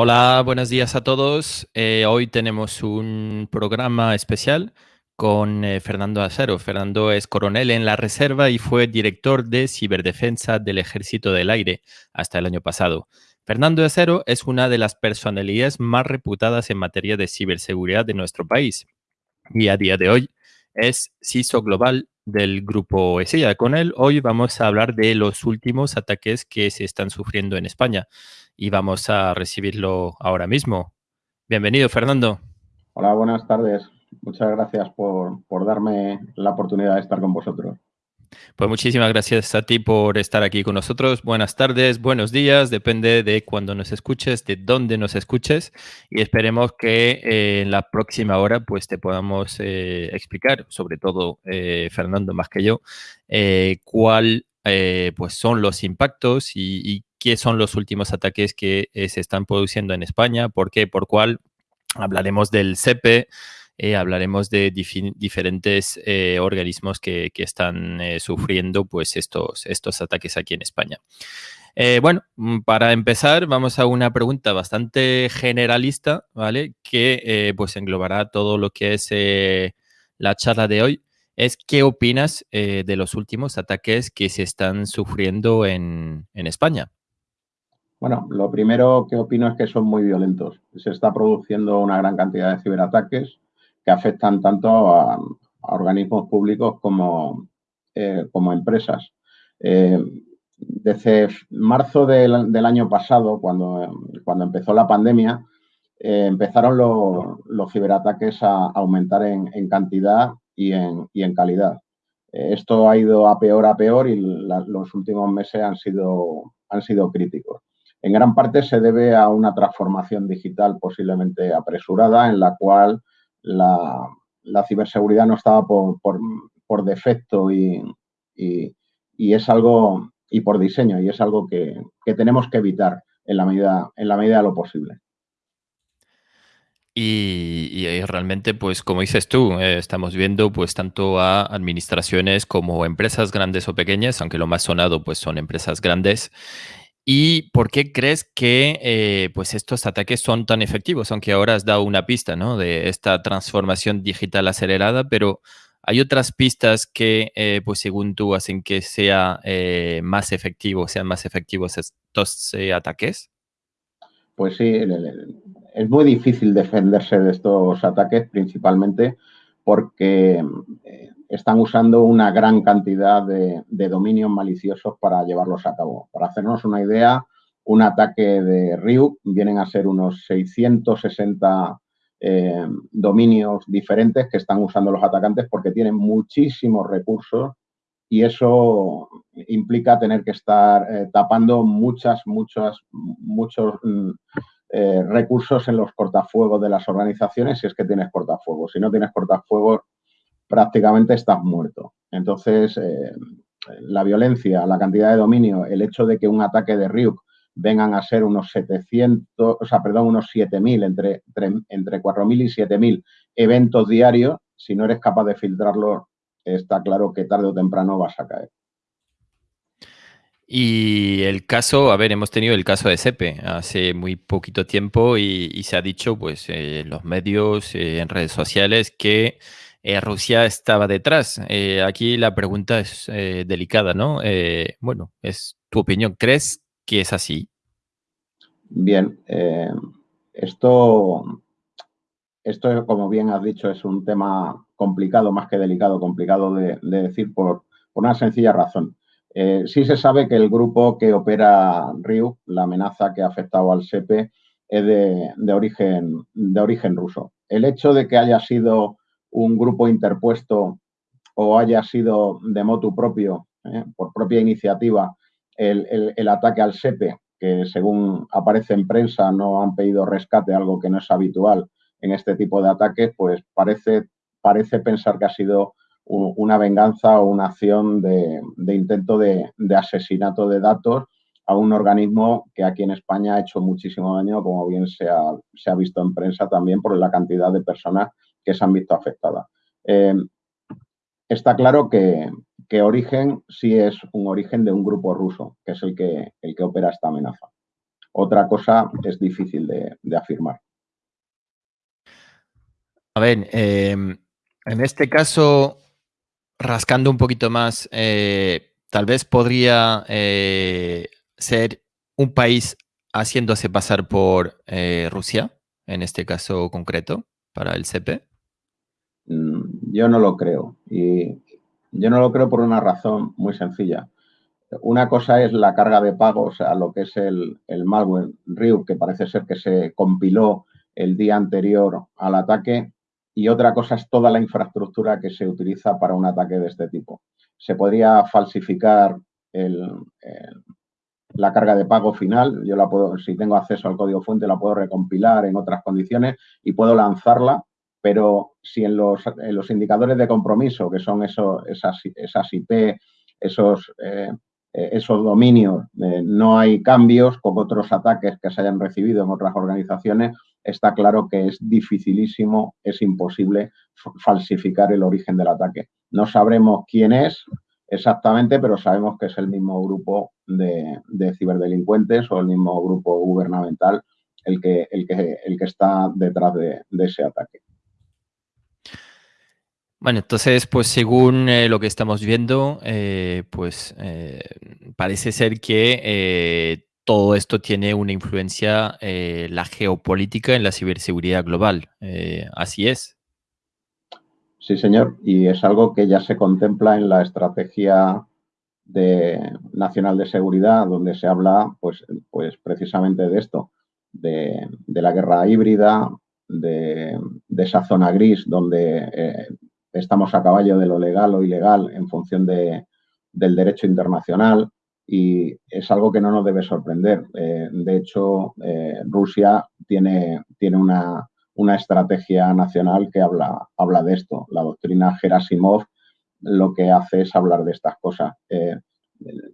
Hola, buenos días a todos. Eh, hoy tenemos un programa especial con eh, Fernando Acero. Fernando es coronel en la Reserva y fue director de ciberdefensa del Ejército del Aire hasta el año pasado. Fernando Acero es una de las personalidades más reputadas en materia de ciberseguridad de nuestro país y a día de hoy es CISO global del grupo ESEA. Con él hoy vamos a hablar de los últimos ataques que se están sufriendo en España y vamos a recibirlo ahora mismo. Bienvenido, Fernando. Hola, buenas tardes. Muchas gracias por, por darme la oportunidad de estar con vosotros. Pues muchísimas gracias a ti por estar aquí con nosotros. Buenas tardes, buenos días, depende de cuándo nos escuches, de dónde nos escuches y esperemos que eh, en la próxima hora pues te podamos eh, explicar, sobre todo eh, Fernando más que yo, cuál pues son los impactos y, qué son los últimos ataques que se están produciendo en España, por qué, por cuál. Hablaremos del CEPE, eh, hablaremos de diferentes eh, organismos que, están eh, sufriendo pues, estos, estos ataques aquí en España. bueno, mm, para empezar, vamos a una pregunta bastante generalista, ¿vale? Que pues englobará todo lo que es la charla de hoy. Es qué opinas de los últimos ataques que se están sufriendo en, en España. Bueno, lo primero que opino es que son muy violentos. Se está produciendo una gran cantidad de ciberataques que afectan tanto a, organismos públicos como, eh, como empresas. Eh, desde marzo del, año pasado, cuando, cuando, empezó la pandemia, eh, empezaron los ciberataques a aumentar en, cantidad y en, y en calidad. esto ha ido a peor a peor y los últimos meses han sido, han sido críticos. En gran parte se debe a una transformación digital posiblemente apresurada en la cual la, ciberseguridad no estaba por, defecto y, es algo, y por diseño, y es algo que, tenemos que evitar en la medida, en la medida de lo posible. Y, realmente, pues como dices tú, eh, estamos viendo pues tanto a administraciones como empresas grandes o pequeñas, aunque lo más sonado pues son empresas grandes, ¿Y por qué crees que eh, pues estos ataques son tan efectivos? Aunque ahora has dado una pista ¿no? de esta transformación digital acelerada, pero ¿hay otras pistas que, eh, pues según tú, hacen que sea eh, más efectivo, sean más efectivos estos ataques? Pues sí, es muy difícil defenderse de estos ataques, principalmente porque están usando una gran cantidad de, dominios maliciosos para llevarlos a cabo. Para hacernos una idea, un ataque de Ryuk vienen a ser unos 660 eh, dominios diferentes que están usando los atacantes porque tienen muchísimos recursos y eso implica tener que estar eh, tapando muchas, muchas, muchos mm, eh, recursos en los cortafuegos de las organizaciones si es que tienes cortafuegos. Si no tienes cortafuegos, prácticamente estás muerto. Entonces, eh, la violencia, la cantidad de dominio, el hecho de que un ataque de Ryuk vengan a ser unos 700, o sea, perdón, unos 7.000, entre, entre, 4.000 y 7.000 eventos diarios, si no eres capaz de filtrarlo, está claro que tarde o temprano vas a caer. Y el caso, a ver, hemos tenido el caso de SEPE hace muy poquito tiempo y, se ha dicho, pues, en los medios, eh, en redes sociales, que eh, Rusia estaba detrás. Eh, aquí la pregunta es eh, delicada, ¿no? bueno, es tu opinión. ¿Crees que es así? Bien, esto, esto, como bien has dicho, es un tema complicado, más que delicado, complicado de, decir por, una sencilla razón. sí se sabe que el grupo que opera RIU, la amenaza que ha afectado al SEPE, es de origen ruso. El hecho de que haya sido un grupo interpuesto o haya sido de motu propio, eh, por propia iniciativa, el, ataque al SEPE, que según aparece en prensa no han pedido rescate, algo que no es habitual en este tipo de ataques, pues parece, parece pensar que ha sido una venganza o una acción de, intento de, asesinato de datos a un organismo que aquí en España ha hecho muchísimo daño, como bien se ha, se ha visto en prensa también por la cantidad de personas que se han visto afectadas. Eh, está claro que, origen sí es un origen de un grupo ruso, que es el que, el que opera esta amenaza. Otra cosa es difícil de, afirmar. A ver, em, en este caso, rascando un poquito más, eh, tal vez podría eh, ser un país haciéndose pasar por Rusia, en este caso concreto, para el CP. Mm, yo no lo creo. Y yo no lo creo por una razón muy sencilla. Una cosa es la carga de pago, o sea, lo que es el, malware Ryuk, que parece ser que se compiló el día anterior al ataque, y otra cosa es toda la infraestructura que se utiliza para un ataque de este tipo. Se podría falsificar la carga de pago final, yo la puedo, si tengo acceso al código fuente, la puedo recompilar en otras condiciones y puedo lanzarla, pero si en los, indicadores de compromiso, que son eso, esas, esas IP, esos eh, eh, esos dominios eh, no hay cambios con otros ataques que se hayan recibido en otras organizaciones, está claro que es dificilísimo, es imposible falsificar el origen del ataque. No sabremos quién es exactamente, pero sabemos que es el mismo grupo de, ciberdelincuentes o el mismo grupo gubernamental el que está detrás de ese ataque. Bueno, entonces, pues según eh, lo que estamos viendo, eh, pues eh, parece ser que todo esto tiene una influencia, la geopolítica en la ciberseguridad global. así es. Sí, señor, y es algo que ya se contempla en la estrategia de, nacional de seguridad, donde se habla, pues, pues precisamente de esto, de, la guerra híbrida, de, esa zona gris donde estamos a caballo de lo legal o ilegal en función de, del derecho internacional y es algo que no nos debe sorprender. Eh, de hecho, eh, Rusia tiene, tiene una, estrategia nacional que habla, habla de esto. La doctrina Gerasimov lo que hace es hablar de estas cosas. Eh,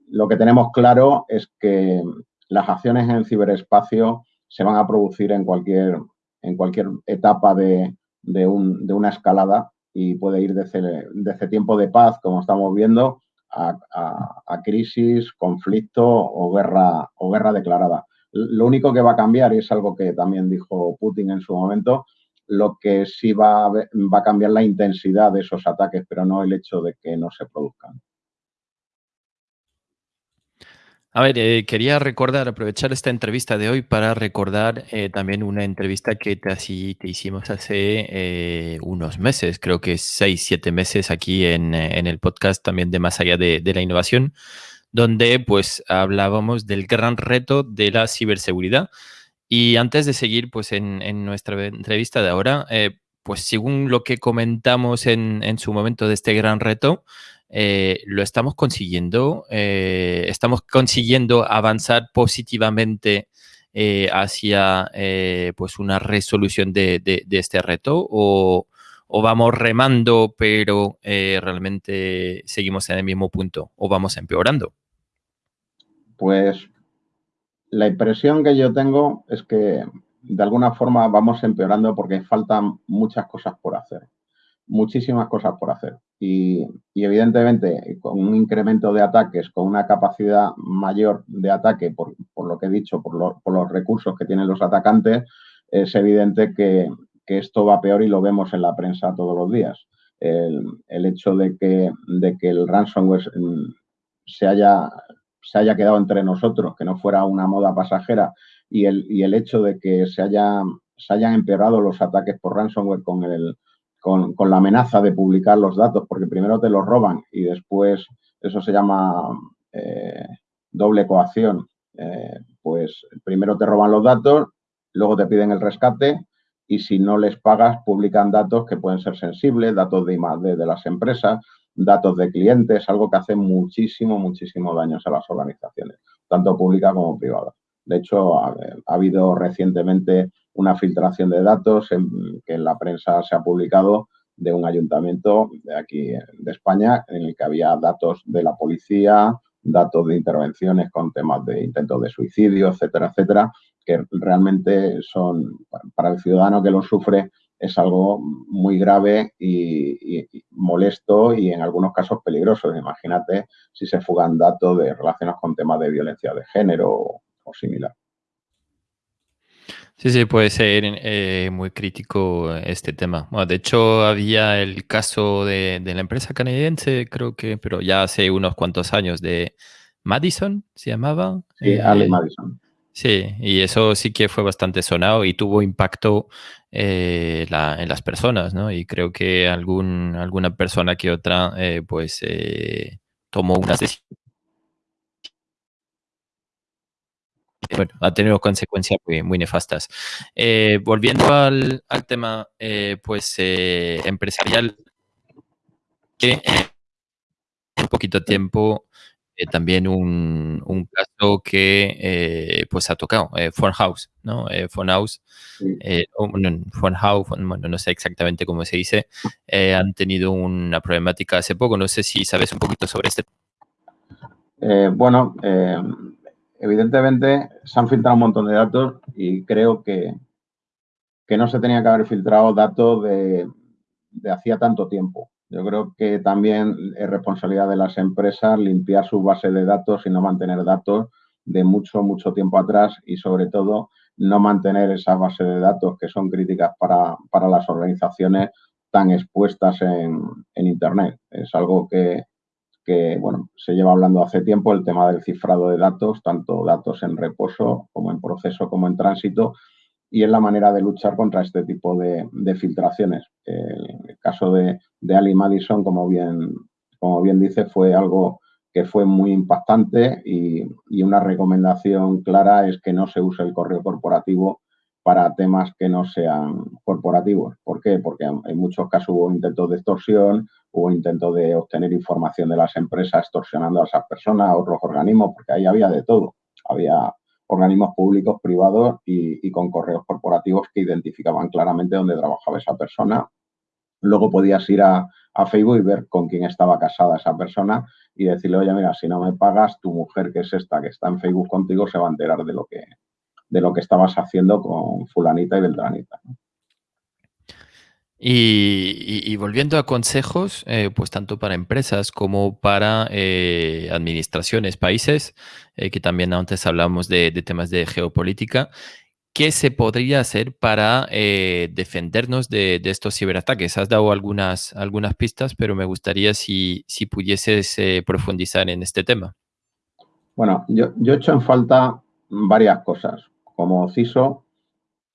lo que tenemos claro es que las acciones en ciberespacio se van a producir en cualquier, en cualquier etapa de, de una escalada y puede ir desde, tiempo de paz, como estamos viendo, a, crisis, conflicto o guerra, o guerra declarada. Lo único que va a cambiar, y es algo que también dijo Putin en su momento, lo que sí va va a cambiar la intensidad de esos ataques, pero no el hecho de que no se produzcan. A ver, eh, quería recordar, aprovechar esta entrevista de hoy para recordar eh, también una entrevista que te, así, te hicimos hace eh, unos meses, creo que seis, siete meses aquí en, el podcast también de Más allá de, la innovación, donde pues hablábamos del gran reto de la ciberseguridad. Y antes de seguir pues en, en nuestra entrevista de ahora, pues según lo que comentamos en, en su momento de este gran reto, eh, lo estamos consiguiendo, eh, estamos consiguiendo avanzar positivamente eh, hacia pues una resolución de, este reto o, vamos remando pero realmente seguimos en el mismo punto o vamos empeorando? Pues la impresión que yo tengo es que de alguna forma vamos empeorando porque faltan muchas cosas por hacer muchísimas cosas por hacer. Y, evidentemente, con un incremento de ataques, con una capacidad mayor de ataque, por, lo que he dicho, por, los recursos que tienen los atacantes, es evidente que, esto va peor y lo vemos en la prensa todos los días. El, hecho de que, de que el ransomware mm, se haya, se haya quedado entre nosotros, que no fuera una moda pasajera, y el, y el hecho de que se, haya, se hayan empeorado los ataques por ransomware con el, con, la amenaza de publicar los datos, porque primero te los roban y después eso se llama eh, doble coacción. Eh, pues primero te roban los datos, luego te piden el rescate y si no les pagas publican datos que pueden ser sensibles, datos de I+D de las empresas, datos de clientes, algo que hace muchísimo, muchísimo daño a las organizaciones, tanto públicas como privadas. De hecho, ha, habido recientemente una filtración de datos que en la prensa se ha publicado de un ayuntamiento de aquí de España en el que había datos de la policía, datos de intervenciones con temas de intentos de suicidio, etcétera, etcétera, que realmente son, para el ciudadano que lo sufre, es algo muy grave y, molesto y en algunos casos peligroso. Imagínate si se fugan datos de relacionados con temas de violencia de género o similar. Sí, sí, puede ser eh, muy crítico este tema. Bueno, de hecho, había el caso de, de la empresa canadiense, creo que, pero ya hace unos cuantos años, de Madison, se llamaba. Sí, Ali Madison. Sí, y eso sí que fue bastante sonado y tuvo impacto eh, en las personas, ¿no? Y creo que algún, alguna persona que otra, eh, pues, eh, tomó unas decisiones. Bueno, ha tenido consecuencias muy, nefastas. volviendo al, al tema, pues, empresarial, que en poquito tiempo eh, también un, un, caso que eh, pues ha tocado, eh, House, ¿no? Eh, House, eh, House, bueno, no sé exactamente cómo se dice, han tenido una problemática hace poco, no sé si sabes un poquito sobre este. bueno, evidentemente se han filtrado un montón de datos y creo que, que no se tenía que haber filtrado datos de, de hacía tanto tiempo. Yo creo que también es responsabilidad de las empresas limpiar su base de datos y no mantener datos de mucho, mucho tiempo atrás y sobre todo no mantener esa base de datos que son críticas para, las organizaciones tan expuestas en, Internet. Es algo que, que, bueno, se lleva hablando hace tiempo, el tema del cifrado de datos, tanto datos en reposo como en proceso como en tránsito, y es la manera de luchar contra este tipo de, filtraciones. El, caso de, Ali Madison, como bien, como bien dice, fue algo que fue muy impactante y, una recomendación clara es que no se use el correo corporativo para temas que no sean corporativos. ¿Por qué? Porque en muchos casos hubo intentos de extorsión, hubo intentos de obtener información de las empresas extorsionando a esas personas, a otros organismos, porque ahí había de todo. Había organismos públicos, privados y, con correos corporativos que identificaban claramente dónde trabajaba esa persona. Luego podías ir a, Facebook y ver con quién estaba casada esa persona y decirle, oye, mira, si no me pagas, tu mujer, que es esta, que está en Facebook contigo, se va a enterar de lo que, de lo que estabas haciendo con fulanita y beltranita. Y, volviendo a consejos, eh, pues tanto para empresas como para eh, administraciones, países, eh, que también antes hablamos de, temas de geopolítica, ¿qué se podría hacer para defendernos de, estos ciberataques? Has dado algunas, algunas pistas, pero me gustaría si, si pudieses profundizar en este tema. Bueno, yo, yo he hecho en falta varias cosas. Como CISO,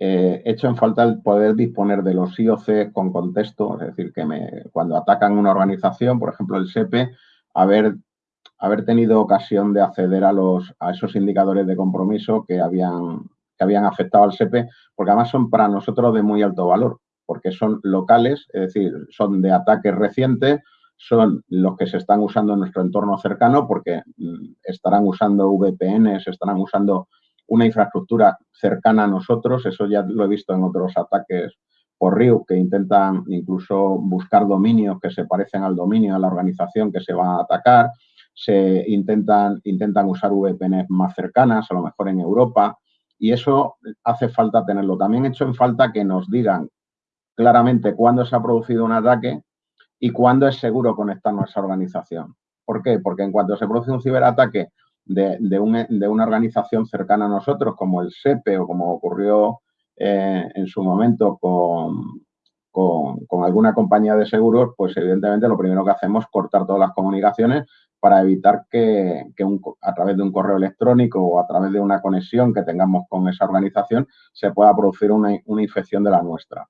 eh, hecho en falta el poder disponer de los IOC con contexto, es decir, que me, cuando atacan una organización, por ejemplo el SEPE, haber, haber tenido ocasión de acceder a, los, a esos indicadores de compromiso que habían, que habían afectado al SEPE, porque además son para nosotros de muy alto valor, porque son locales, es decir, son de ataques recientes, son los que se están usando en nuestro entorno cercano, porque mm, estarán usando VPNs, estarán usando una infraestructura cercana a nosotros, eso ya lo he visto en otros ataques por RIU, que intentan incluso buscar dominios que se parecen al dominio de la organización que se va a atacar, se intentan, intentan usar VPNs más cercanas, a lo mejor en Europa, y eso hace falta tenerlo. También he hecho en falta que nos digan claramente cuándo se ha producido un ataque y cuándo es seguro conectarnos a organización. ¿Por qué? Porque en cuanto se produce un ciberataque de, una organización cercana a nosotros, como el SEPE o como ocurrió eh, en su momento con, con, alguna compañía de seguros, pues evidentemente lo primero que hacemos es cortar todas las comunicaciones para evitar que, a través de un correo electrónico o a través de una conexión que tengamos con esa organización se pueda producir una, infección de la nuestra.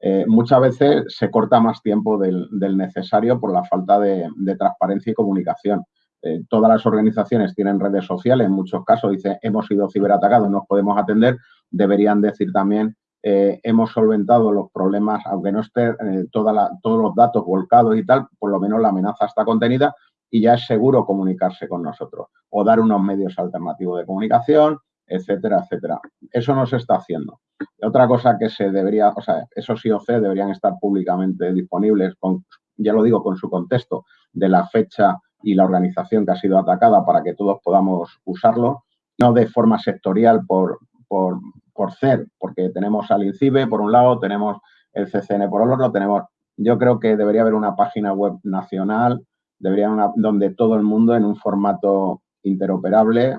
Eh, muchas veces se corta más tiempo del, necesario por la falta de, transparencia y comunicación. Eh, todas las organizaciones tienen redes sociales, en muchos casos dice hemos sido ciberatacados, nos podemos atender, deberían decir también eh, hemos solventado los problemas, aunque no esté eh, todos los datos volcados y tal, por lo menos la amenaza está contenida y ya es seguro comunicarse con nosotros o dar unos medios alternativos de comunicación, etcétera, etcétera. Eso no se está haciendo. Otra cosa que se debería, o sea, esos IOC deberían estar públicamente disponibles, con, ya lo digo, con su contexto de la fecha y la organización que ha sido atacada para que todos podamos usarlo, no de forma sectorial por, por, por ser, porque tenemos al INCIBE por un lado, tenemos el CCN por otro, tenemos, yo creo que debería haber una página web nacional, debería una, donde todo el mundo en un formato interoperable,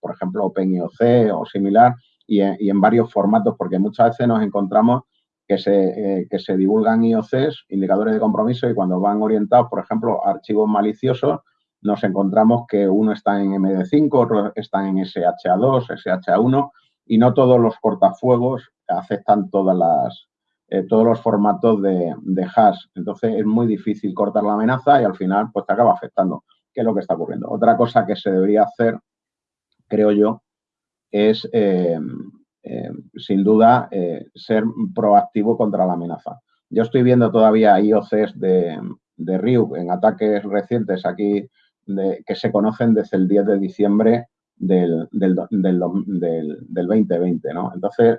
por ejemplo OpenIOC o similar, y en, varios formatos, porque muchas veces nos encontramos que se, eh, que se divulgan IOCs, indicadores de compromiso, y cuando van orientados, por ejemplo, a archivos maliciosos, nos encontramos que uno está en MD5, otro está en SHA2, SHA1, y no todos los cortafuegos aceptan todas las, eh, todos los formatos de, de, hash. Entonces es muy difícil cortar la amenaza y al final pues te acaba afectando. ¿Qué es lo que está ocurriendo? Otra cosa que se debería hacer, creo yo, es eh, eh, sin duda ser proactivo contra la amenaza. Yo estoy viendo todavía IOCs de, de Ryuk en ataques recientes aquí que se conocen desde el 10 de diciembre del, del, del, del 2020. ¿no? Entonces,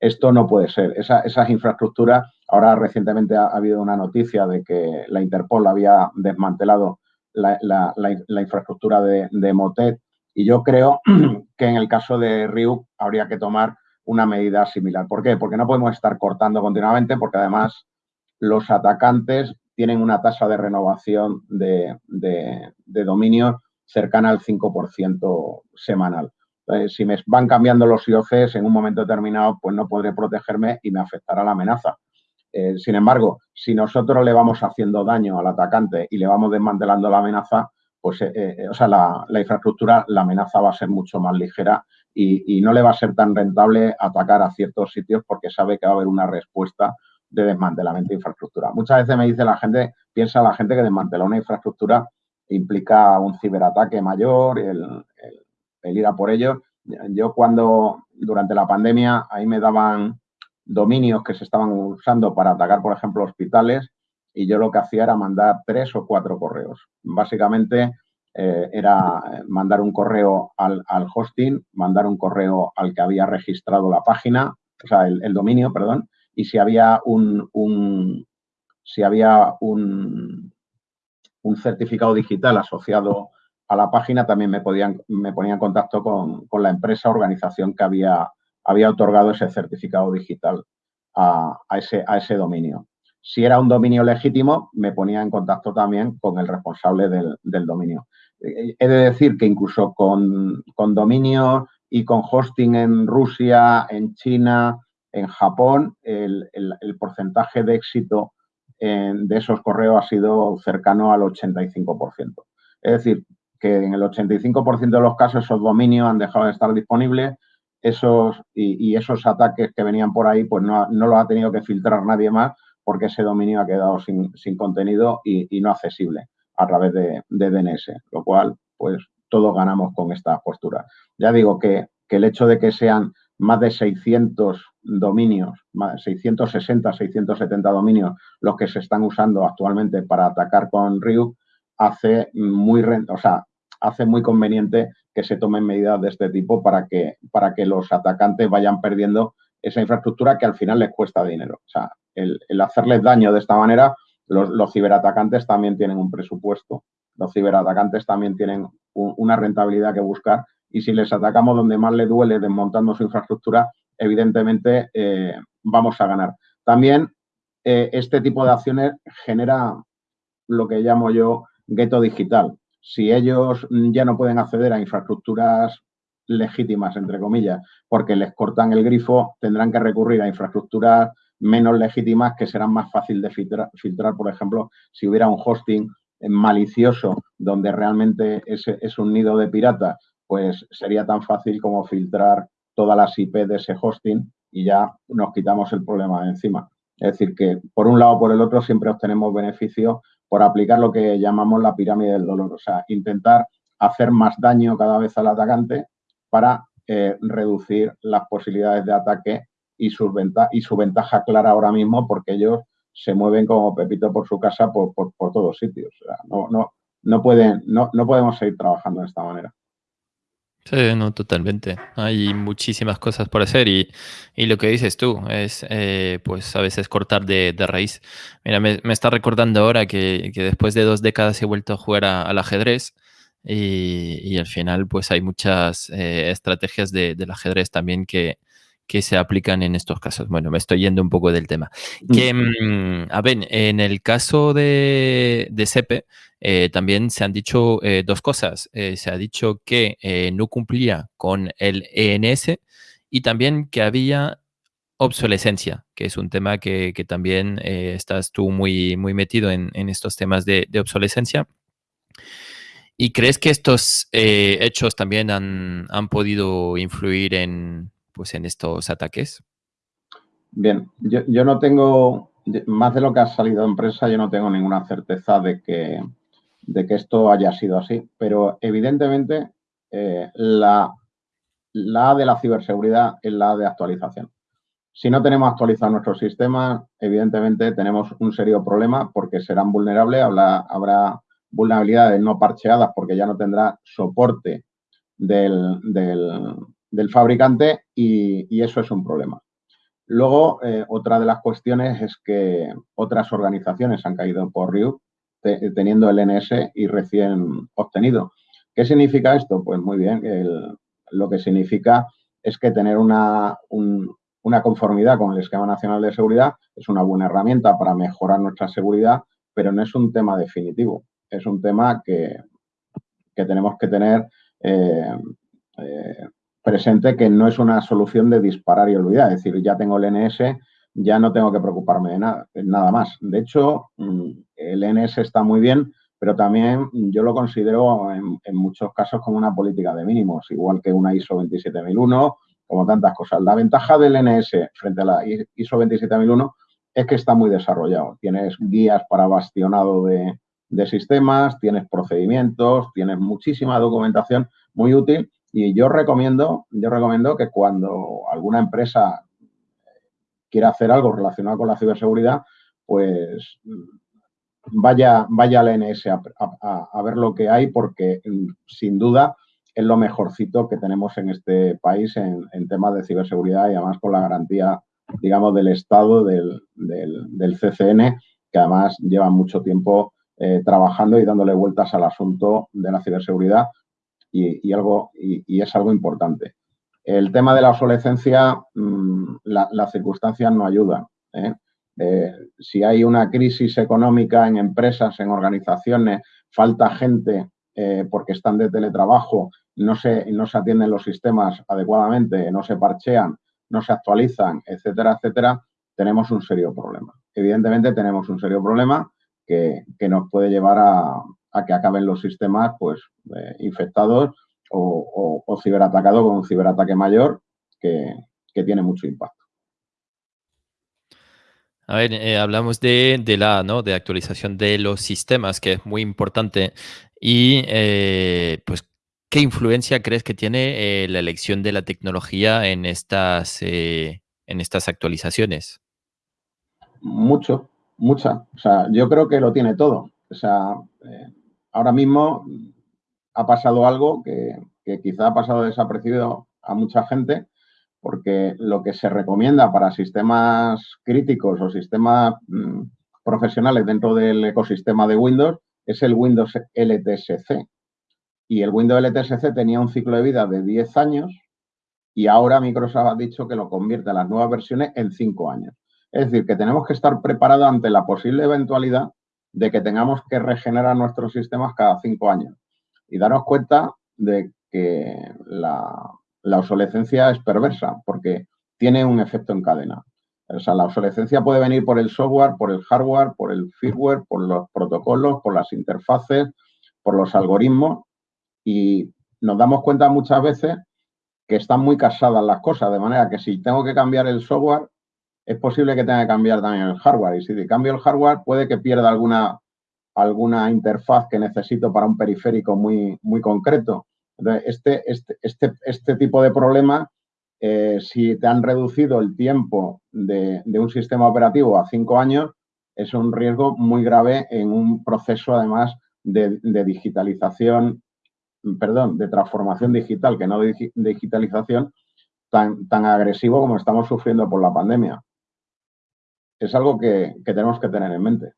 esto no puede ser. esas infraestructuras, ahora recientemente ha, habido una noticia de que la Interpol había desmantelado la, infraestructura de, Motet y yo creo que en el caso de Ryuk habría que tomar una medida similar. ¿Por qué? Porque no podemos estar cortando continuamente porque además los atacantes tienen una tasa de renovación de, dominio cercana al 5% semanal. Eh, si me van cambiando los IOCs en un momento determinado, pues no podré protegerme y me afectará la amenaza. Eh, sin embargo, si nosotros le vamos haciendo daño al atacante y le vamos desmantelando la amenaza, pues, eh, o sea, la, infraestructura, la amenaza va a ser mucho más ligera y, no le va a ser tan rentable atacar a ciertos sitios porque sabe que va a haber una respuesta de desmantelamiento de infraestructura. Muchas veces me dice la gente, piensa la gente que desmantelar una infraestructura implica un ciberataque mayor, el, el ir a por ellos. Yo cuando, durante la pandemia, ahí me daban dominios que se estaban usando para atacar, por ejemplo, hospitales, y yo lo que hacía era mandar tres o cuatro correos. Básicamente eh, era mandar un correo al, hosting, mandar un correo al que había registrado la página, o sea, el, dominio, perdón, y si había un, un si había un, un certificado digital asociado a la página también me, podían, me ponía en contacto con, la empresa o organización que había, había otorgado ese certificado digital a, ese, a ese dominio. Si era un dominio legítimo, me ponía en contacto también con el responsable del, dominio. He de decir que incluso con, con dominio y con hosting en Rusia, en China, en Japón, el, porcentaje de éxito de esos correos ha sido cercano al 85%. Es decir, que en el 85% de los casos esos dominios han dejado de estar disponibles esos, y, esos ataques que venían por ahí, pues no los ha tenido que filtrar nadie más porque ese dominio ha quedado sin, contenido y, no accesible a través de, DNS, lo cual, pues todos ganamos con esta postura. Ya digo que, el hecho de que sean más de 600 dominios, 660, 670 dominios los que se están usando actualmente para atacar con Ryuk, hace muy, o sea, hace muy conveniente que se tomen medidas de este tipo para que, para que los atacantes vayan perdiendo esa infraestructura que al final les cuesta dinero. O sea, el, hacerles daño de esta manera, los, ciberatacantes también tienen un presupuesto, los ciberatacantes también tienen una rentabilidad que buscar y si les atacamos donde más les duele desmontando su infraestructura, evidentemente eh, vamos a ganar. También eh, este tipo de acciones genera lo que llamo yo gueto digital si ellos ya no pueden acceder a infraestructuras legítimas, entre comillas, porque les cortan el grifo, tendrán que recurrir a infraestructuras menos legítimas que serán más fácil de filtrar, por ejemplo, si hubiera un hosting malicioso donde realmente es, es un nido de piratas, pues sería tan fácil como filtrar todas las IP de ese hosting y ya nos quitamos el problema de encima. Es decir, que por un lado o por el otro siempre obtenemos beneficios por aplicar lo que llamamos la pirámide del dolor, o sea, intentar hacer más daño cada vez al atacante para eh, reducir las posibilidades de ataque y su, y ventaja clara ahora mismo porque ellos se mueven como Pepito por su casa por, todos sitios. no, no, no, pueden, no, no podemos seguir trabajando de esta manera. Sí, no, totalmente. Hay muchísimas cosas por hacer y, lo que dices tú es, eh, pues a veces cortar de, raíz. Mira, me, está recordando ahora que, después de dos décadas he vuelto a jugar al ajedrez y, al final pues hay muchas eh, estrategias del ajedrez también que, que se aplican en estos casos. Bueno, me estoy yendo un poco del tema. Que, mm, a ver, en el caso de, de SEPE, eh, también se han dicho eh, dos cosas. Se ha dicho que no cumplía con el ENS y también que había obsolescencia, que es un tema que, también estás tú muy, muy metido en, estos temas de, obsolescencia. ¿Y crees que estos eh, hechos también han, podido influir en, pues, en estos ataques? Bien, yo, no tengo, más de lo que ha salido en prensa, yo no tengo ninguna certeza de que, de que esto haya sido así, pero evidentemente eh, la, la de la ciberseguridad es la de actualización. Si no tenemos actualizado nuestros sistemas, evidentemente tenemos un serio problema porque serán vulnerables, habrá, vulnerabilidades no parcheadas porque ya no tendrá soporte del, fabricante y, eso es un problema. Luego, eh, otra de las cuestiones es que otras organizaciones han caído por Ryuk teniendo el NS y recién obtenido. ¿Qué significa esto? Pues muy bien, lo que significa es que tener una, una conformidad con el Esquema Nacional de Seguridad es una buena herramienta para mejorar nuestra seguridad, pero no es un tema definitivo. Es un tema que, tenemos que tener eh, eh, presente que no es una solución de disparar y olvidar. Es decir, ya tengo el NS, ya no tengo que preocuparme de nada, nada más. De hecho, mm, el NS está muy bien, pero también yo lo considero en, en muchos casos como una política de mínimos, igual que una ISO 27001 como tantas cosas. La ventaja del NS frente a la ISO 27001 es que está muy desarrollado. Tienes guías para bastionado de, sistemas, tienes procedimientos, tienes muchísima documentación muy útil y yo recomiendo, yo recomiendo que cuando alguna empresa quiera hacer algo relacionado con la ciberseguridad, pues vaya, vaya al NS a ver lo que hay porque sin duda es lo mejorcito que tenemos en este país en, temas de ciberseguridad y además con la garantía, digamos, del Estado, del, CCN, que además lleva mucho tiempo eh, trabajando y dándole vueltas al asunto de la ciberseguridad y, algo, y, es algo importante. El tema de la obsolescencia, mm, las circunstancias no ayudan. ¿eh? Eh, si hay una crisis económica en empresas, en organizaciones, falta gente porque están de teletrabajo no se, no se atienden los sistemas adecuadamente, no se parchean, no se actualizan, etcétera, etcétera, tenemos un serio problema. Evidentemente tenemos un serio problema que, nos puede llevar a, que acaben los sistemas pues, eh, infectados o, o, ciberatacados con un ciberataque mayor que, tiene mucho impacto. A ver, eh, hablamos de, la ¿no? de actualización de los sistemas, que es muy importante. Y eh, pues, ¿Qué influencia crees que tiene eh, la elección de la tecnología en estas, en estas actualizaciones? Mucho, mucha. O sea, yo creo que lo tiene todo. O sea, eh, ahora mismo ha pasado algo que, quizá ha pasado desapercibido a mucha gente, porque lo que se recomienda para sistemas críticos o sistemas mm, profesionales dentro del ecosistema de Windows es el Windows LTSC, y el Windows LTSC tenía un ciclo de vida de 10 años y ahora Microsoft ha dicho que lo convierte a las nuevas versiones en 5 años. Es decir, que tenemos que estar preparados ante la posible eventualidad de que tengamos que regenerar nuestros sistemas cada 5 años y darnos cuenta de que la, obsolescencia es perversa porque tiene un efecto en cadena. O sea, la obsolescencia puede venir por el software, por el hardware, por el firmware, por los protocolos, por las interfaces, por los algoritmos y nos damos cuenta muchas veces que están muy casadas las cosas, de manera que si tengo que cambiar el software, es posible que tenga que cambiar también el hardware. Y si cambio el hardware, puede que pierda alguna, alguna interfaz que necesito para un periférico muy, muy concreto. Entonces, este, este, este, este tipo de problema, eh, si te han reducido el tiempo de, un sistema operativo a cinco años, es un riesgo muy grave en un proceso, además, de, digitalización perdón, de transformación digital, que no de digitalización, tan, tan agresivo como estamos sufriendo por la pandemia. Es algo que, tenemos que tener en mente.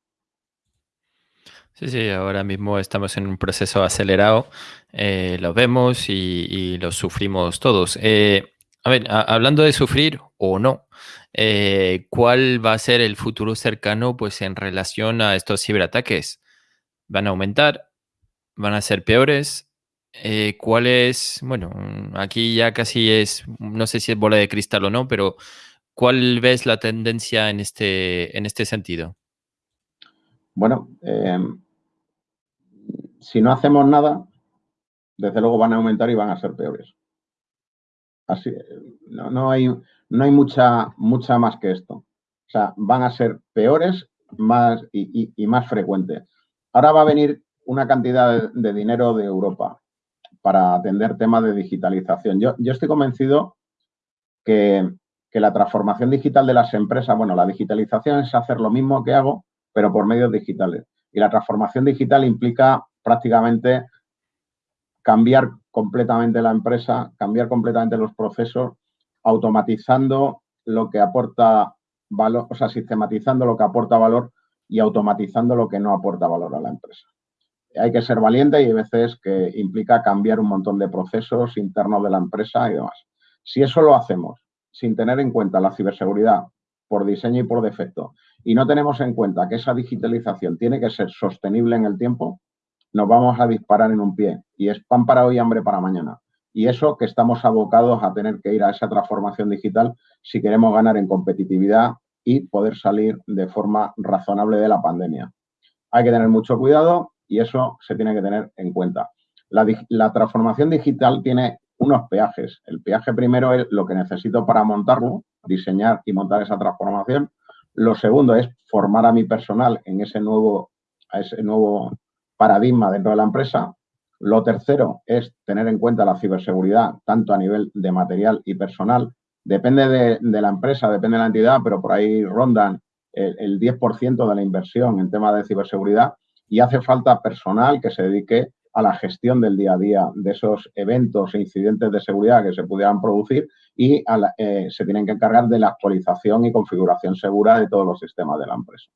Sí, sí, ahora mismo estamos en un proceso acelerado, eh, lo vemos y, lo sufrimos todos. Eh, a ver, hablando de sufrir o no, eh, ¿cuál va a ser el futuro cercano pues, en relación a estos ciberataques? ¿Van a aumentar? ¿Van a ser peores? ¿Cuál es, bueno, aquí ya casi es, no sé si es bola de cristal o no, pero ¿cuál ves la tendencia en este, en este sentido? Bueno, eh, si no hacemos nada, desde luego van a aumentar y van a ser peores. Así, no, no hay, no hay mucha, mucha más que esto. O sea, van a ser peores más y, más frecuentes. Ahora va a venir una cantidad de, dinero de Europa para atender temas de digitalización. Yo, yo estoy convencido que, que, la transformación digital de las empresas, bueno, la digitalización es hacer lo mismo que hago, pero por medios digitales. Y la transformación digital implica prácticamente cambiar completamente la empresa, cambiar completamente los procesos, automatizando lo que aporta valor, o sea, sistematizando lo que aporta valor y automatizando lo que no aporta valor a la empresa. Hay que ser valiente y hay veces que implica cambiar un montón de procesos internos de la empresa y demás. Si eso lo hacemos sin tener en cuenta la ciberseguridad por diseño y por defecto y no tenemos en cuenta que esa digitalización tiene que ser sostenible en el tiempo, nos vamos a disparar en un pie. Y es pan para hoy, hambre para mañana. Y eso que estamos abocados a tener que ir a esa transformación digital si queremos ganar en competitividad y poder salir de forma razonable de la pandemia. Hay que tener mucho cuidado y eso se tiene que tener en cuenta. La, la transformación digital tiene unos peajes. El peaje primero es lo que necesito para montarlo, diseñar y montar esa transformación. Lo segundo es formar a mi personal en ese nuevo, a ese nuevo paradigma dentro de la empresa. Lo tercero es tener en cuenta la ciberseguridad, tanto a nivel de material y personal. Depende de, la empresa, depende de la entidad, pero por ahí rondan el, 10% de la inversión en temas de ciberseguridad y hace falta personal que se dedique a la gestión del día a día de esos eventos e incidentes de seguridad que se pudieran producir y eh, se tienen que encargar de la actualización y configuración segura de todos los sistemas de la empresa.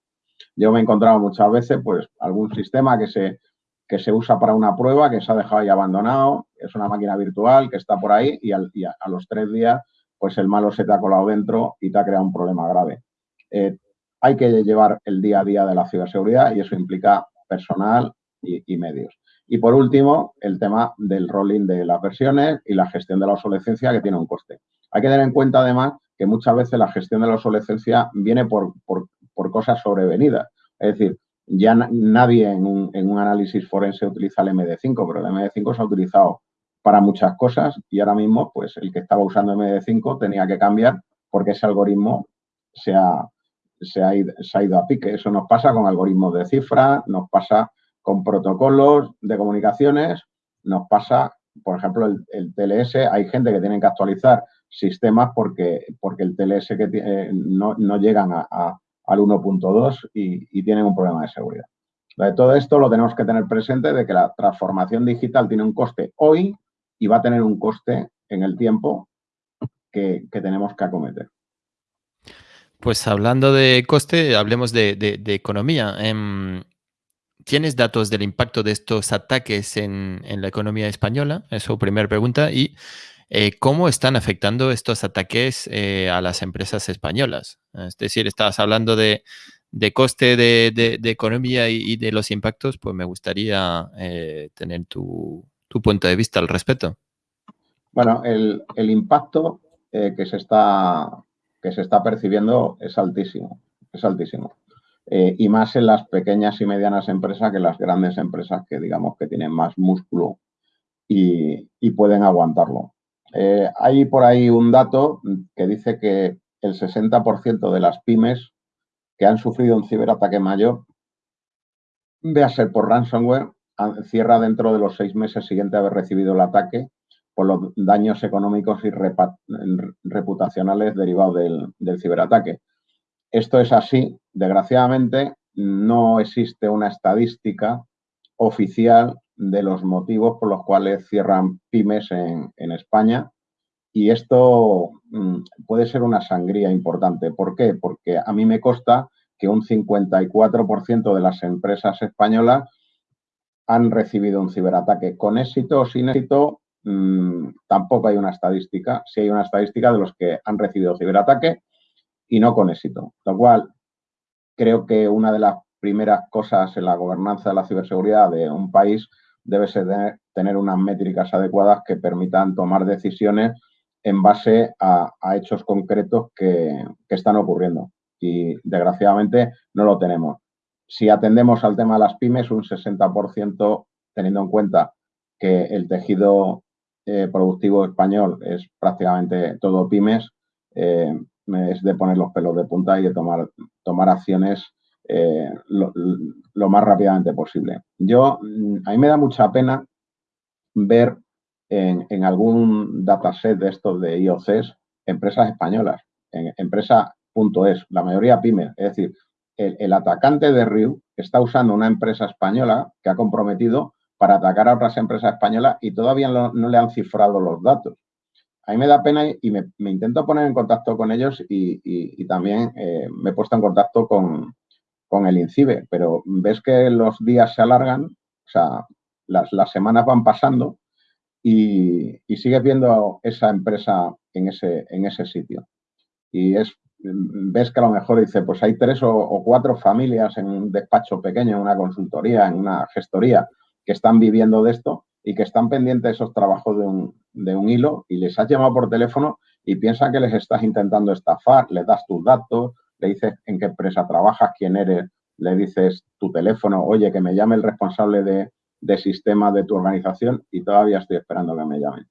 Yo me he encontrado muchas veces, pues, algún sistema que se, que se usa para una prueba, que se ha dejado ahí abandonado, es una máquina virtual que está por ahí y, a, los tres días, pues el malo se te ha colado dentro y te ha creado un problema grave. Eh, hay que llevar el día a día de la ciberseguridad y eso implica personal y, y, medios. Y por último, el tema del rolling de las versiones y la gestión de la obsolescencia que tiene un coste. Hay que tener en cuenta además que muchas veces la gestión de la obsolescencia viene por, por, cosas sobrevenidas. Es decir, ya nadie en un, análisis forense utiliza el MD5, pero el MD5 se ha utilizado para muchas cosas y ahora mismo, pues el que estaba usando MD5 tenía que cambiar porque ese algoritmo se ha, se ha, ido, a pique. Eso nos pasa con algoritmos de cifra, nos pasa con protocolos de comunicaciones, nos pasa, por ejemplo, el, TLS, hay gente que tiene que actualizar sistemas porque, porque el TLS que eh, no, no, llegan a al 1.2 y, tienen un problema de seguridad. De todo esto lo tenemos que tener presente de que la transformación digital tiene un coste hoy y va a tener un coste en el tiempo que, tenemos que acometer. Pues hablando de coste, hablemos de, economía. Em, ¿Tienes datos del impacto de estos ataques en, la economía española? Eso, primera pregunta. Y eh, ¿Cómo están afectando estos ataques eh, a las empresas españolas? Es decir, estabas hablando de, coste de, economía y, de los impactos, pues me gustaría eh, tener tu, punto de vista al respecto. Bueno, el, impacto que, se está, que se está percibiendo es altísimo, es altísimo. Y más en las pequeñas y medianas empresas que las grandes empresas que digamos que tienen más músculo y pueden aguantarlo. Eh, hay por ahí un dato que dice que el 60% de las pymes que han sufrido un ciberataque mayor, véase por ransomware, cierra dentro de los seis meses siguientes a haber recibido el ataque por los daños económicos y reputacionales derivados del ciberataque. Esto es así. Desgraciadamente, no existe una estadística oficial de los motivos por los cuales cierran pymes en, España. Y esto mm, puede ser una sangría importante. ¿Por qué? Porque a mí me consta que un 54% de las empresas españolas han recibido un ciberataque. Con éxito o sin éxito, mm, tampoco hay una estadística. Sí hay una estadística de los que han recibido ciberataque y no con éxito. Lo cual, creo que una de las primeras cosas en la gobernanza de la ciberseguridad de un país debe ser tener unas métricas adecuadas que permitan tomar decisiones en base a, hechos concretos que, están ocurriendo. Y desgraciadamente no lo tenemos. Si atendemos al tema de las pymes, un 60%, teniendo en cuenta que el tejido eh, productivo español es prácticamente todo pymes, eh, es de poner los pelos de punta y de tomar, tomar acciones eh, lo, más rápidamente posible. Yo, a mí me da mucha pena ver en, en algún dataset de estos de IOCs empresas españolas, en empresa.es, la mayoría pymes. Es decir, el, atacante de Riu está usando una empresa española que ha comprometido para atacar a otras empresas españolas y todavía no, le han cifrado los datos. A mí me da pena y me, intento poner en contacto con ellos y, también eh, me he puesto en contacto con, con el INCIBE, pero ves que los días se alargan, o sea, las, semanas van pasando y, sigues viendo esa empresa en ese, en ese sitio. Y es, ves que a lo mejor dice, pues hay tres o, cuatro familias en un despacho pequeño, en una consultoría, en una gestoría, que están viviendo de esto y que están pendientes de esos trabajos de un, de un hilo y les has llamado por teléfono y piensan que les estás intentando estafar, les das tus datos, le dices en qué empresa trabajas, quién eres, le dices tu teléfono, oye, que me llame el responsable de, sistema de tu organización y todavía estoy esperando que me llamen.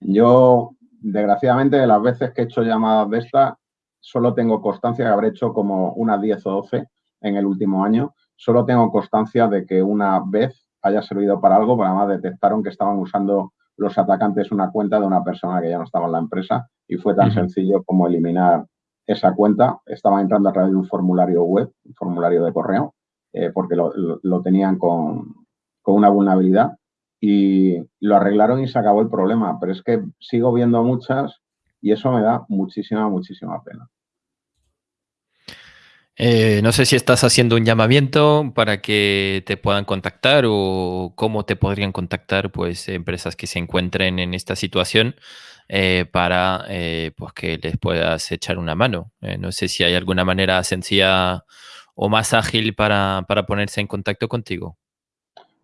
Yo, desgraciadamente, de las veces que he hecho llamadas de esta, solo tengo constancia que habré hecho como unas 10 o 12 en el último año. Solo tengo constancia de que una vez haya servido para algo, pero además detectaron que estaban usando los atacantes una cuenta de una persona que ya no estaba en la empresa y fue tan sencillo como eliminar esa cuenta, estaba entrando a través de un formulario web, un formulario de correo, eh, porque lo, tenían con, una vulnerabilidad y lo arreglaron y se acabó el problema. Pero es que sigo viendo muchas y eso me da muchísima, muchísima pena. Eh, no sé si estás haciendo un llamamiento para que te puedan contactar o cómo te podrían contactar pues empresas que se encuentren en esta situación. Eh, para eh, pues que les puedas echar una mano. No sé si hay alguna manera sencilla o más ágil para, ponerse en contacto contigo.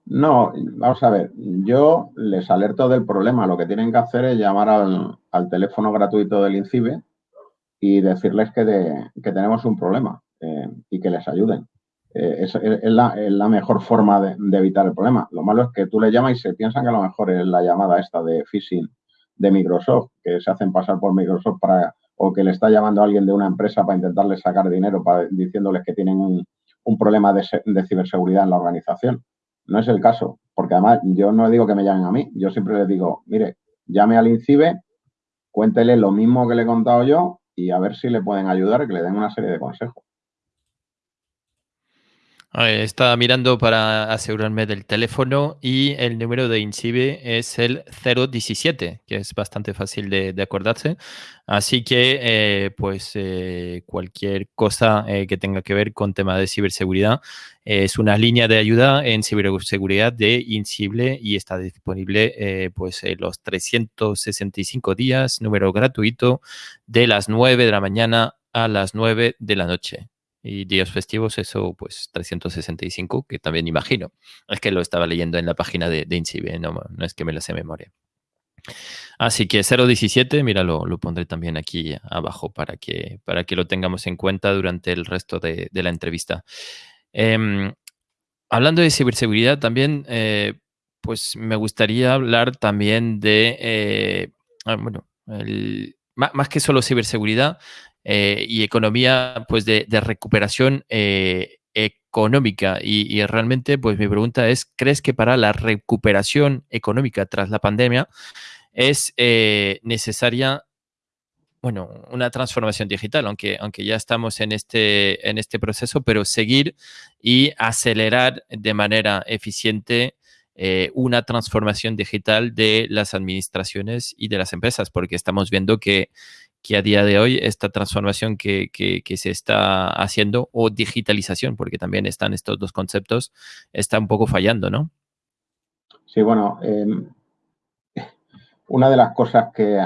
No, vamos a ver, yo les alerto del problema. Lo que tienen que hacer es llamar al, teléfono gratuito del INCIBE y decirles que, tenemos un problema y que les ayuden. Es, la, mejor forma de, de, evitar el problema. Lo malo es que tú le llamas y se piensan que a lo mejor es la llamada esta de phishing de Microsoft, que se hacen pasar por Microsoft para, o que le está llamando a alguien de una empresa para intentarle sacar dinero, diciéndoles que tienen un, problema de, ciberseguridad en la organización. No es el caso, porque además yo no digo que me llamen a mí, yo siempre les digo, mire, llame al INCIBE, cuéntele lo mismo que le he contado yo y a ver si le pueden ayudar, que le den una serie de consejos. Estaba mirando para asegurarme del teléfono y el número de INCIBE es el 017, que es bastante fácil de, acordarse. Así que, eh, pues, eh, cualquier cosa eh, que tenga que ver con tema de ciberseguridad es una línea de ayuda en ciberseguridad de INCIBE y está disponible, pues, los 365 días, número gratuito, de las 9 de la mañana a las 9 de la noche y días festivos, eso pues 365, que también imagino. Es que lo estaba leyendo en la página de, de INCIBE, no, no, es que me lo sé memoria. Así que 017, mira, lo, pondré también aquí abajo para que, para que lo tengamos en cuenta durante el resto de, la entrevista. Em, hablando de ciberseguridad también, eh, pues me gustaría hablar también de, eh, ah, bueno, más que solo ciberseguridad, eh, y economía pues de, recuperación eh, económica. Y, realmente pues mi pregunta es, ¿crees que para la recuperación económica tras la pandemia es eh, necesaria bueno, una transformación digital, aunque, aunque ya estamos en este, en este proceso, pero seguir y acelerar de manera eficiente una transformación digital de las administraciones y de las empresas, porque estamos viendo que que a día de hoy esta transformación que, se está haciendo o digitalización, porque también están estos dos conceptos, está un poco fallando, ¿no? Sí, bueno, em, una de las cosas que,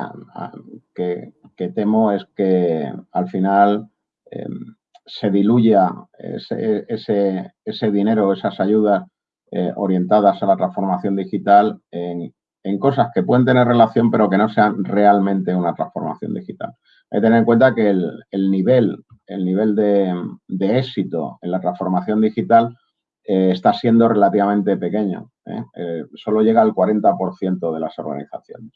que, temo es que al final em, se diluya ese, ese, ese, dinero, esas ayudas eh, orientadas a la transformación digital en, cosas que pueden tener relación pero que no sean realmente una transformación digital. Hay que tener en cuenta que el, nivel, el nivel de, éxito en la transformación digital eh, está siendo relativamente pequeño. ¿eh? solo llega al 40% de las organizaciones.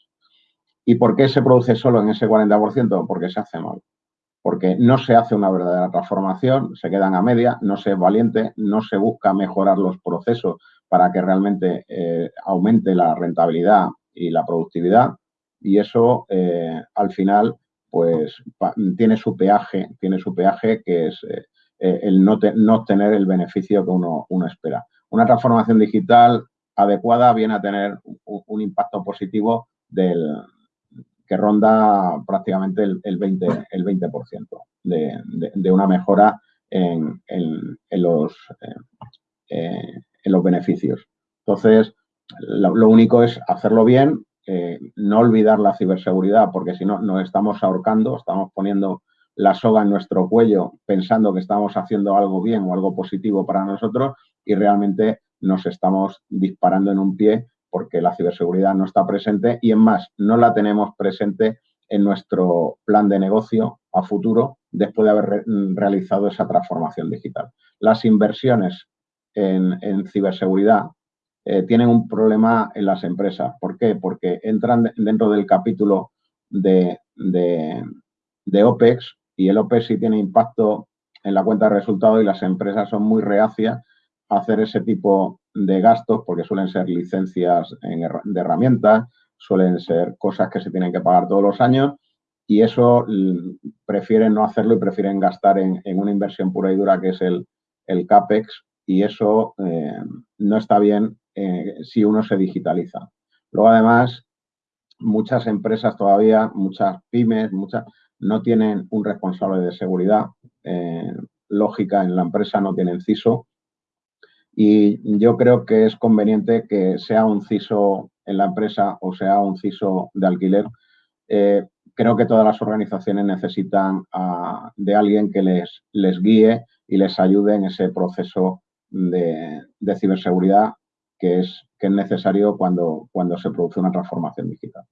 ¿Y por qué se produce solo en ese 40%? Porque se hace mal porque no se hace una verdadera transformación, se quedan a media, no se es valiente, no se busca mejorar los procesos para que realmente eh, aumente la rentabilidad y la productividad y eso eh, al final pues tiene su peaje, tiene su peaje que es eh, el no, no, obtener el beneficio que uno, espera. Una transformación digital adecuada viene a tener un impacto positivo del, que ronda prácticamente el, 20%, el 20 de, de, una mejora en, los, eh, en los beneficios. Entonces, lo, único es hacerlo bien, eh, no olvidar la ciberseguridad, porque si no, nos estamos ahorcando, estamos poniendo la soga en nuestro cuello pensando que estamos haciendo algo bien o algo positivo para nosotros y realmente nos estamos disparando en un pie porque la ciberseguridad no está presente y en más, no la tenemos presente en nuestro plan de negocio a futuro después de haber realizado esa transformación digital. Las inversiones en, ciberseguridad eh, tienen un problema en las empresas. ¿Por qué? Porque entran dentro del capítulo de, de OPEX y el OPEX sí tiene impacto en la cuenta de resultados y las empresas son muy reacias a hacer ese tipo de gastos, porque suelen ser licencias de herramientas, suelen ser cosas que se tienen que pagar todos los años y eso mm, prefieren no hacerlo y prefieren gastar en, una inversión pura y dura que es el, el CAPEX y eso eh, no está bien eh, si uno se digitaliza. Luego, además, muchas empresas todavía, muchas pymes, muchas no tienen un responsable de seguridad. Eh, lógica en la empresa no tienen CISO y yo creo que es conveniente que sea un CISO en la empresa o sea un CISO de alquiler. Creo que todas las organizaciones necesitan de alguien que les, les guíe y les ayude en ese proceso de, ciberseguridad que es, que es necesario cuando, cuando se produce una transformación digital.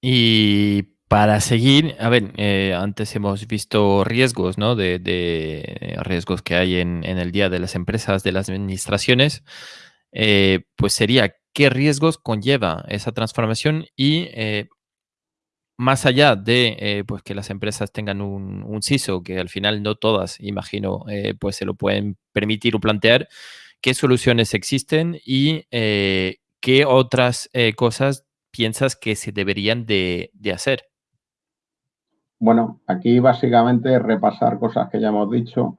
Y para seguir, a ver, eh, antes hemos visto riesgos, ¿no? De, riesgos que hay en, el día de las empresas, de las administraciones. Eh, pues sería, ¿qué riesgos conlleva esa transformación? Y eh, más allá de pues que las empresas tengan un, un, CISO, que al final no todas, imagino, pues se lo pueden permitir o plantear, ¿qué soluciones existen y qué otras cosas piensas que se deberían de hacer? Bueno, aquí básicamente repasar cosas que ya hemos dicho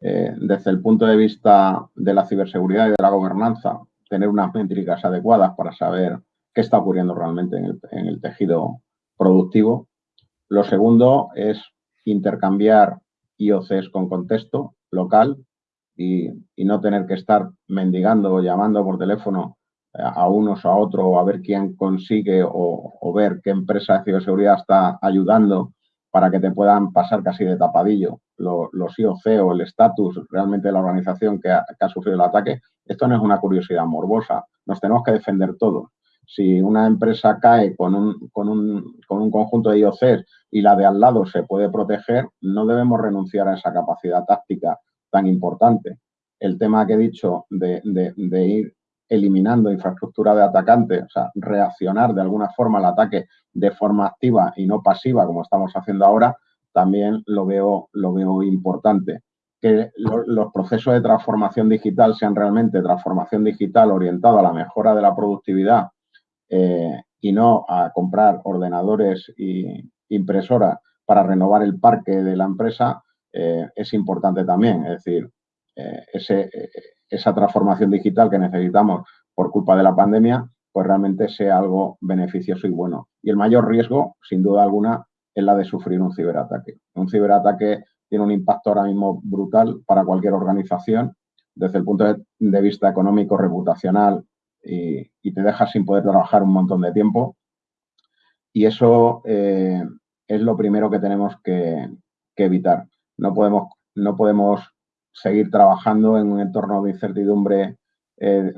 eh, desde el punto de vista de la ciberseguridad y de la gobernanza, tener unas métricas adecuadas para saber qué está ocurriendo realmente en el, tejido productivo. Lo segundo es intercambiar IOCs con contexto local y, no tener que estar mendigando o llamando por teléfono a unos a otros a ver quién consigue o, ver qué empresa de ciberseguridad está ayudando para que te puedan pasar casi de tapadillo los IOC o el estatus realmente de la organización que ha, sufrido el ataque. Esto no es una curiosidad morbosa, nos tenemos que defender todos. Si una empresa cae con un, con un, con un conjunto de IOCs y la de al lado se puede proteger, no debemos renunciar a esa capacidad táctica tan importante. El tema que he dicho de, de ir eliminando infraestructura de atacante, o sea, reaccionar de alguna forma al ataque de forma activa y no pasiva, como estamos haciendo ahora, también lo veo, lo veo importante. Que los procesos de transformación digital sean realmente transformación digital orientada a la mejora de la productividad eh, y no a comprar ordenadores e impresoras para renovar el parque de la empresa, eh, es importante también. Es decir, eh, ese, esa transformación digital que necesitamos por culpa de la pandemia, pues realmente sea algo beneficioso y bueno. Y el mayor riesgo, sin duda alguna, es la de sufrir un ciberataque. Un ciberataque tiene un impacto ahora mismo brutal para cualquier organización desde el punto de vista económico, reputacional y, te deja sin poder trabajar un montón de tiempo. Y eso eh, es lo primero que tenemos que, evitar. No podemos, no podemos seguir trabajando en un entorno de incertidumbre eh,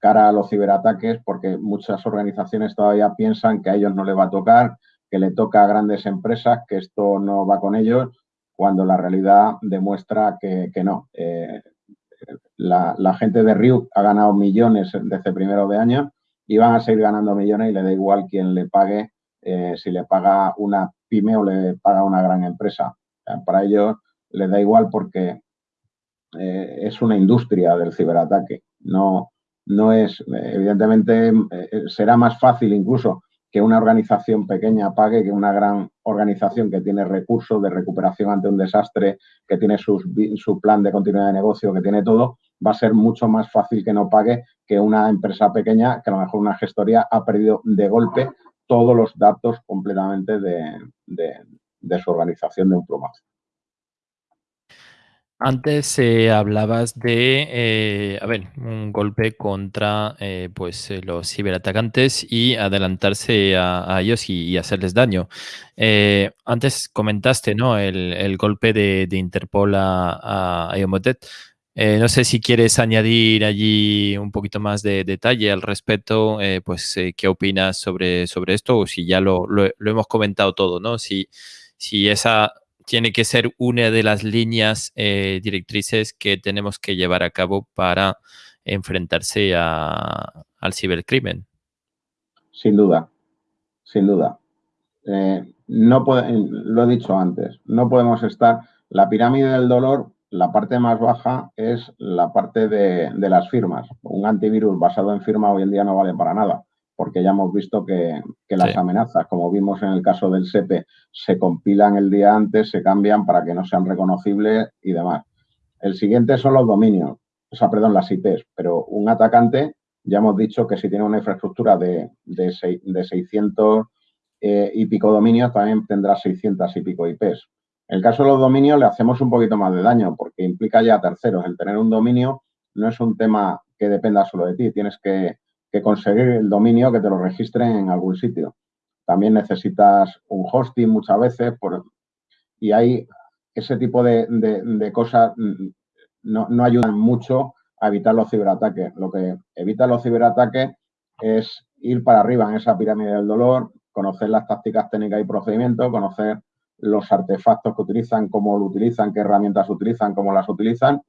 cara a los ciberataques porque muchas organizaciones todavía piensan que a ellos no les va a tocar, que le toca a grandes empresas, que esto no va con ellos, cuando la realidad demuestra que, no. Eh, la, gente de Ryuk ha ganado millones desde primero de año y van a seguir ganando millones y le da igual quién le pague, eh, si le paga una pyme o le paga una gran empresa. para ellos les da igual porque eh, es una industria del ciberataque. No, no es, evidentemente, eh, será más fácil incluso que una organización pequeña pague que una gran organización que tiene recursos de recuperación ante un desastre, que tiene su plan de continuidad de negocio, que tiene todo, va a ser mucho más fácil que no pague que una empresa pequeña, que a lo mejor una gestoría ha perdido de golpe todos los datos completamente de, de su organización de un plumazo. Antes eh, hablabas de, eh, a ver, un golpe contra eh, pues, los ciberatacantes y adelantarse a, ellos y, hacerles daño. antes comentaste, ¿no? El, golpe de, Interpol a, a no sé si quieres añadir allí un poquito más de detalle al respecto, pues qué opinas sobre, sobre esto o si ya lo, lo, lo hemos comentado todo, ¿no? Si, si esa tiene que ser una de las líneas eh, directrices que tenemos que llevar a cabo para enfrentarse al cibercrimen. Sin duda, sin duda. Eh, no lo he dicho antes, no podemos estar. La pirámide del dolor, la parte más baja es la parte de las firmas. Un antivirus basado en firma hoy en día no vale para nada porque ya hemos visto que, las amenazas, como vimos en el caso del SEPE, se compilan el día antes, se cambian para que no sean reconocibles y demás. El siguiente son los dominios, o sea, perdón, las IPs, pero un atacante, ya hemos dicho que si tiene una infraestructura de, de, 600 eh, y pico dominios, también tendrá 600 y pico IPs. En el caso de los dominios le hacemos un poquito más de daño porque implica ya terceros. El tener un dominio no es un tema que dependa solo de ti, tienes que conseguir el dominio que te lo registren en algún sitio. También necesitas un hosting muchas veces y hay ese tipo de, cosas mm, no, no, ayudan mucho a evitar los ciberataques. Lo que evita los ciberataques es ir para arriba en esa pirámide del dolor, conocer las tácticas técnicas y procedimientos, conocer los artefactos que utilizan, cómo lo utilizan, qué herramientas utilizan, cómo las utilizan,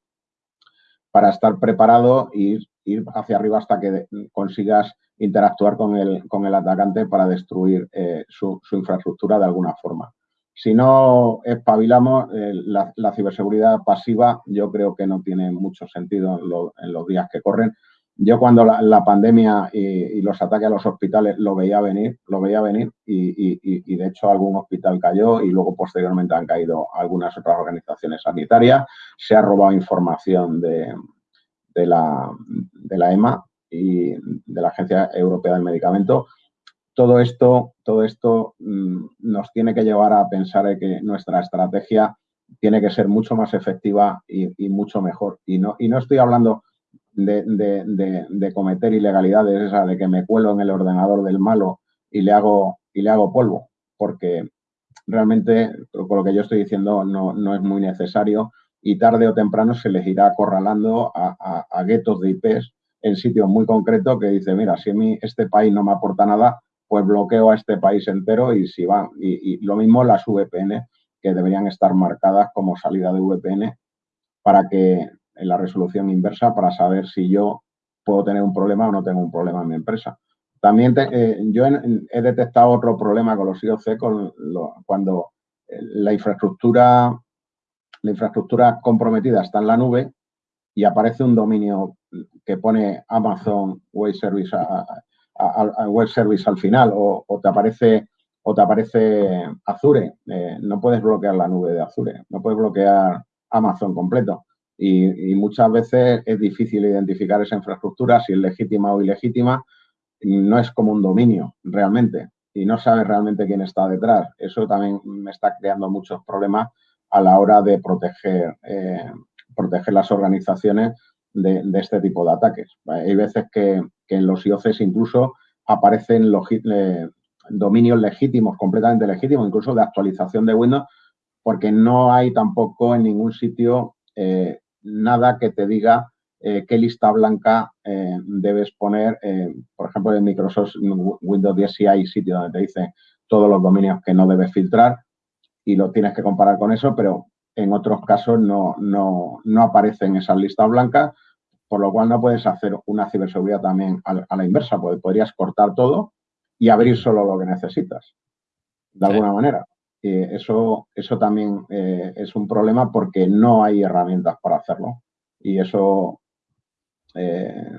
para estar preparado y ir hacia arriba hasta que consigas interactuar con el, con el atacante para destruir eh, su, infraestructura de alguna forma. Si no espabilamos, eh, la, ciberseguridad pasiva yo creo que no tiene mucho sentido en, los días que corren. Yo cuando la, pandemia y, los ataques a los hospitales lo veía venir, lo veía venir y, y, de hecho algún hospital cayó y luego posteriormente han caído algunas otras organizaciones sanitarias. Se ha robado información de, de la, de la EMA y de la Agencia Europea del Medicamento. Todo esto, todo esto mm, nos tiene que llevar a pensar que nuestra estrategia tiene que ser mucho más efectiva y, mucho mejor. Y no, y no estoy hablando de, cometer ilegalidades, de que me cuelo en el ordenador del malo y le hago, y le hago polvo, porque realmente con lo que yo estoy diciendo no, no es muy necesario y tarde o temprano se les irá acorralando a, guetos de IPs en sitios muy concretos que dice, mira, si a mí este país no me aporta nada, pues bloqueo a este país entero y si van. Y, lo mismo las VPN, que deberían estar marcadas como salida de VPN para que en la resolución inversa, para saber si yo puedo tener un problema o no tengo un problema en mi empresa. También eh, yo he detectado otro problema con los IOC cuando eh, la infraestructura la infraestructura comprometida está en la nube y aparece un dominio que pone Amazon Web Service, web service al final o, te aparece o te aparece Azure. Eh, no puedes bloquear la nube de Azure, no puedes bloquear Amazon completo. Y, muchas veces es difícil identificar esa infraestructura, si es legítima o ilegítima. No es como un dominio realmente y no sabes realmente quién está detrás. Eso también me está creando muchos problemas a la hora de proteger, eh, proteger las organizaciones de, este tipo de ataques. Hay veces que, en los IOCs incluso aparecen dominios legítimos, completamente legítimos, incluso de actualización de Windows, porque no hay tampoco en ningún sitio eh, nada que te diga eh, qué lista blanca debes poner. por ejemplo, en Microsoft Windows 10 sí hay sitio donde te dice todos los dominios que no debes filtrar y lo tienes que comparar con eso, pero en otros casos no, no, no aparecen esas listas blancas, por lo cual no puedes hacer una ciberseguridad también a, la inversa, porque podrías cortar todo y abrir solo lo que necesitas, de alguna manera. Y eso, eso también eh, es un problema porque no hay herramientas para hacerlo. Y eso eh,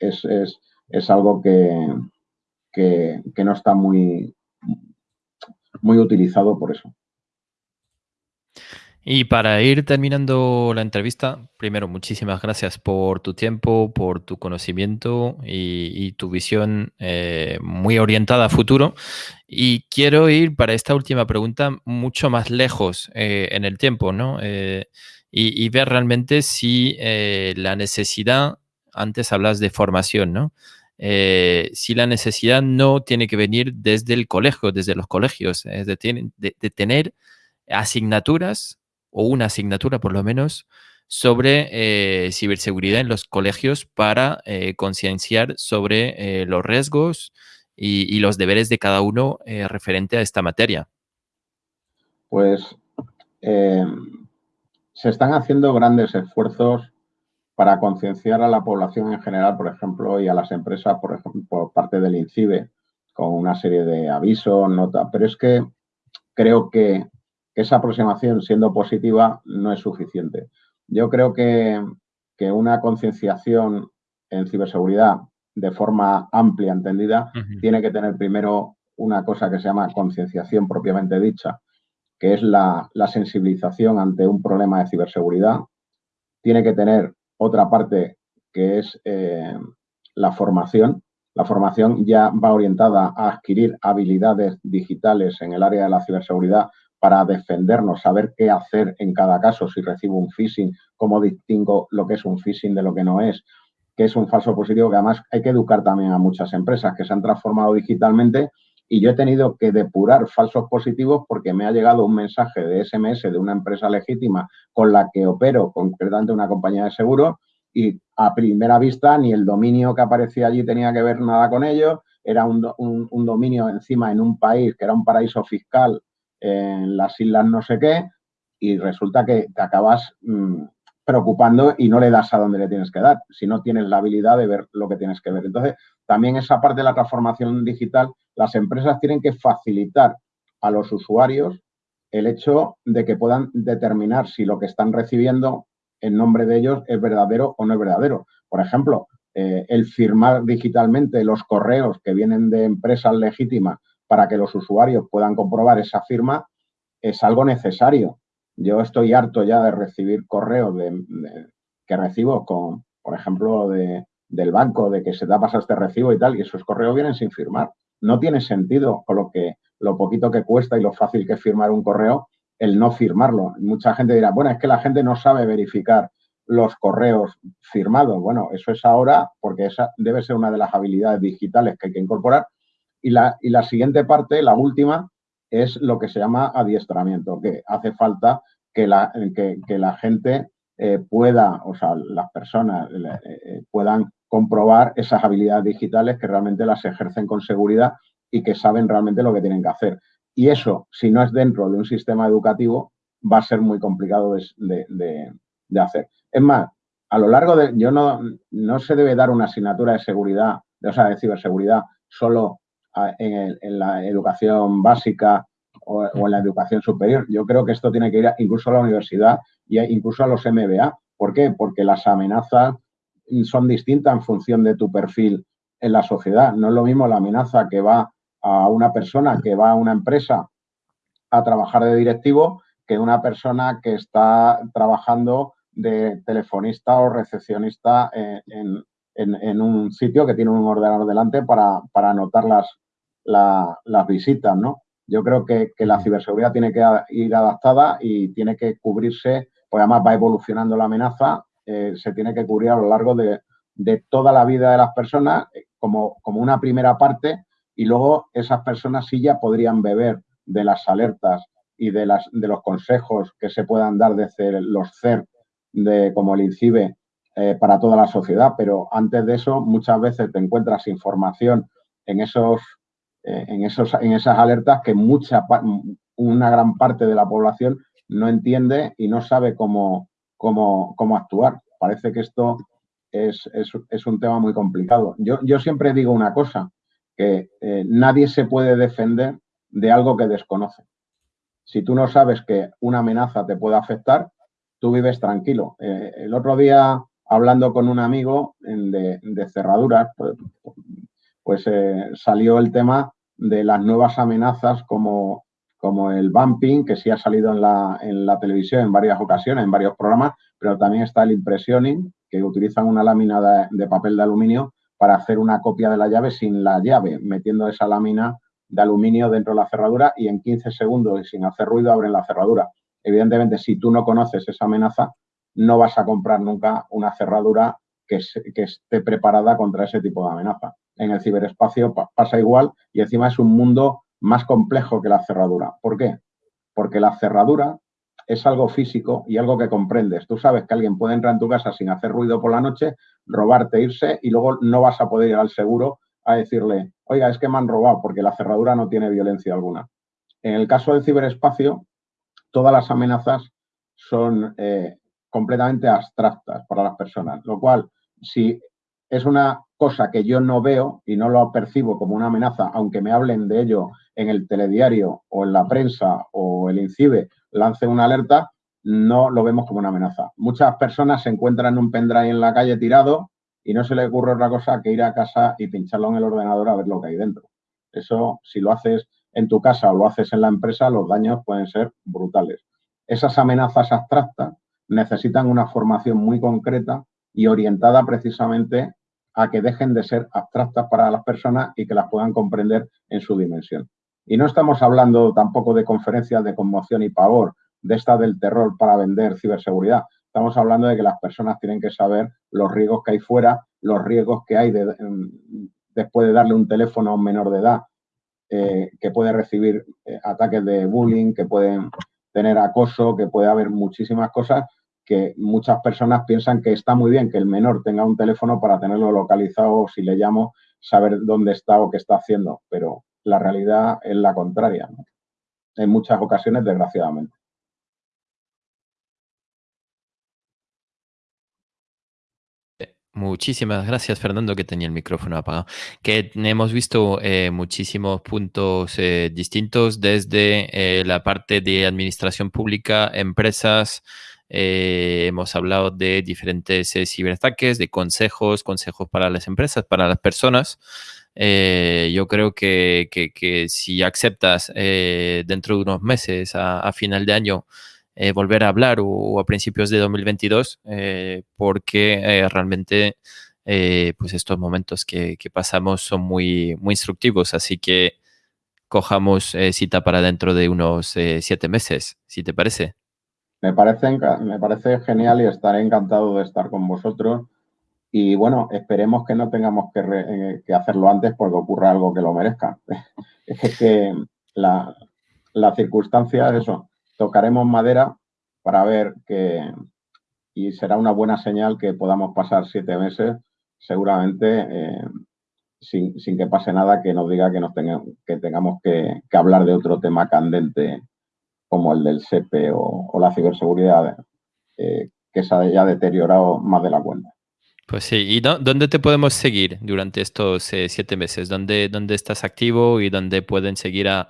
es, algo que, que, que no está muy, muy utilizado por eso. Y para ir terminando la entrevista, primero, muchísimas gracias por tu tiempo, por tu conocimiento y, tu visión eh, muy orientada a futuro. Y quiero ir para esta última pregunta mucho más lejos eh, en el tiempo, ¿no? Eh, y, ver realmente si la necesidad, antes hablas de formación, ¿no? si la necesidad no tiene que venir desde el colegio, desde los colegios, es de, de tener asignaturas o una asignatura por lo menos sobre eh, ciberseguridad en los colegios para eh, concienciar sobre eh, los riesgos y, los deberes de cada uno referente a esta materia. Pues se están haciendo grandes esfuerzos para concienciar a la población en general, por ejemplo, y a las empresas, por ejemplo, por parte del INCIBE, con una serie de avisos, notas, pero es que creo que esa aproximación, siendo positiva, no es suficiente. Yo creo que, una concienciación en ciberseguridad de forma amplia, entendida, tiene que tener primero una cosa que se llama concienciación propiamente dicha, que es la, sensibilización ante un problema de ciberseguridad. Tiene que tener otra parte que es eh, la formación. La formación ya va orientada a adquirir habilidades digitales en el área de la ciberseguridad para defendernos, saber qué hacer en cada caso, si recibo un phishing, cómo distingo lo que es un phishing de lo que no es, qué es un falso positivo, que además hay que educar también a muchas empresas que se han transformado digitalmente y yo he tenido que depurar falsos positivos porque me ha llegado un mensaje de SMS de una empresa legítima con la que opero, concretamente una compañía de seguros, y a primera vista ni el dominio que aparecía allí tenía que ver nada con ello, era un, un dominio encima en un país que era un paraíso fiscal en las islas no sé qué, y resulta que te acabas mm, preocupando y no le das a donde le tienes que dar, si no tienes la habilidad de ver lo que tienes que ver. Entonces, también esa parte de la transformación digital, las empresas tienen que facilitar a los usuarios el hecho de que puedan determinar si lo que están recibiendo en nombre de ellos es verdadero o no es verdadero. Por ejemplo, eh, el firmar digitalmente los correos que vienen de empresas legítimas para que los usuarios puedan comprobar esa firma es algo necesario. Yo estoy harto ya de recibir correos que recibo con, por ejemplo, del banco, de que se te ha pasado este recibo y tal, y esos correos vienen sin firmar. No tiene sentido con lo que lo poquito que cuesta y lo fácil que es firmar un correo, el no firmarlo. Mucha gente dirá, bueno, es que la gente no sabe verificar los correos firmados. Bueno, eso es ahora porque esa debe ser una de las habilidades digitales que hay que incorporar, y la, y la siguiente parte, la última, es lo que se llama adiestramiento, que hace falta que la, que, la gente eh, pueda, o sea, las personas eh, eh, puedan comprobar esas habilidades digitales que realmente las ejercen con seguridad y que saben realmente lo que tienen que hacer. Y eso, si no es dentro de un sistema educativo, va a ser muy complicado de, de, hacer. Es más, a lo largo de, yo no, no se debe dar una asignatura de seguridad, o sea, de ciberseguridad, solo en, la educación básica o, en la educación superior. Yo creo que esto tiene que ir incluso a la universidad e incluso a los MBA. ¿Por qué? Porque las amenazas son distintas en función de tu perfil en la sociedad. No es lo mismo la amenaza que va a una persona que va a una empresa a trabajar de directivo que una persona que está trabajando de telefonista o recepcionista en, en, un sitio que tiene un ordenador delante para, anotar las, las visitas, ¿no? Yo creo que, la ciberseguridad tiene que ir adaptada y tiene que cubrirse, pues además va evolucionando la amenaza, eh, se tiene que cubrir a lo largo de, toda la vida de las personas eh, como, como, una primera parte y luego esas personas sí ya podrían beber de las alertas y de, las, de los consejos que se puedan dar desde los CERT de como el INCIBE eh, para toda la sociedad, pero antes de eso muchas veces te encuentras información en esos, eh, en esos en esas alertas que mucha una gran parte de la población no entiende y no sabe cómo, cómo, cómo actuar. Parece que esto es, es, un tema muy complicado. Yo, yo siempre digo una cosa, que eh, nadie se puede defender de algo que desconoce. Si tú no sabes que una amenaza te puede afectar, tú vives tranquilo. El otro día, hablando con un amigo de, cerraduras, pues, pues eh, salió el tema de las nuevas amenazas como, como el bumping, que sí ha salido en la, en la televisión en varias ocasiones, en varios programas, pero también está el impressioning, que utilizan una lámina de, papel de aluminio para hacer una copia de la llave sin la llave, metiendo esa lámina de aluminio dentro de la cerradura y en 15 segundos y sin hacer ruido abren la cerradura. Evidentemente, si tú no conoces esa amenaza, no vas a comprar nunca una cerradura que, esté preparada contra ese tipo de amenaza. En el ciberespacio pasa igual y encima es un mundo más complejo que la cerradura. ¿Por qué? Porque la cerradura es algo físico y algo que comprendes. Tú sabes que alguien puede entrar en tu casa sin hacer ruido por la noche, robarte, irse y luego no vas a poder ir al seguro a decirle, oiga, es que me han robado porque la cerradura no tiene violencia alguna. En el caso del ciberespacio, todas las amenazas son eh, completamente abstractas para las personas, lo cual, si es una cosa que yo no veo y no lo percibo como una amenaza, aunque me hablen de ello en el telediario o en la prensa o el INCIBE lance una alerta, no lo vemos como una amenaza. Muchas personas se encuentran un pendrive en la calle tirado y no se le ocurre otra cosa que ir a casa y pincharlo en el ordenador a ver lo que hay dentro. Eso, si lo haces en tu casa o lo haces en la empresa, los daños pueden ser brutales. Esas amenazas abstractas necesitan una formación muy concreta y orientada precisamente a que dejen de ser abstractas para las personas y que las puedan comprender en su dimensión. Y no estamos hablando tampoco de conferencias de conmoción y pavor, de esta del terror para vender ciberseguridad. Estamos hablando de que las personas tienen que saber los riesgos que hay fuera, los riesgos que hay después de darle un teléfono a un menor de edad eh, que puede recibir eh, ataques de bullying, que pueden tener acoso, que puede haber muchísimas cosas que muchas personas piensan que está muy bien que el menor tenga un teléfono para tenerlo localizado o si le llamo saber dónde está o qué está haciendo, pero la realidad es la contraria, en muchas ocasiones, desgraciadamente. Muchísimas gracias, Fernando, que tenía el micrófono apagado. Que hemos visto eh, muchísimos puntos eh, distintos desde eh, la parte de administración pública, empresas, hemos hablado de diferentes ciberataques, de consejos, consejos para las empresas, para las personas. Eh, yo creo que, si aceptas eh, dentro de unos meses, a, final de año, eh, volver a hablar o, a principios de 2022, porque realmente pues estos momentos que, que, pasamos son muy, muy instructivos, así que cojamos cita para dentro de unos siete meses, si te parece. Me parece, me parece genial y estaré encantado de estar con vosotros y bueno, esperemos que no tengamos que, eh, hacerlo antes porque ocurra algo que lo merezca. es que la, circunstancia es eso. Tocaremos madera para ver que, y será una buena señal que podamos pasar siete meses seguramente eh, sin, que pase nada que nos diga que, nos tenga, que tengamos que, hablar de otro tema candente como el del SEPE o, la ciberseguridad eh, que se haya deteriorado más de la cuenta. Pues sí, ¿y dónde te podemos seguir durante estos eh, siete meses? ¿Dónde, ¿Dónde, estás activo y dónde pueden seguir a,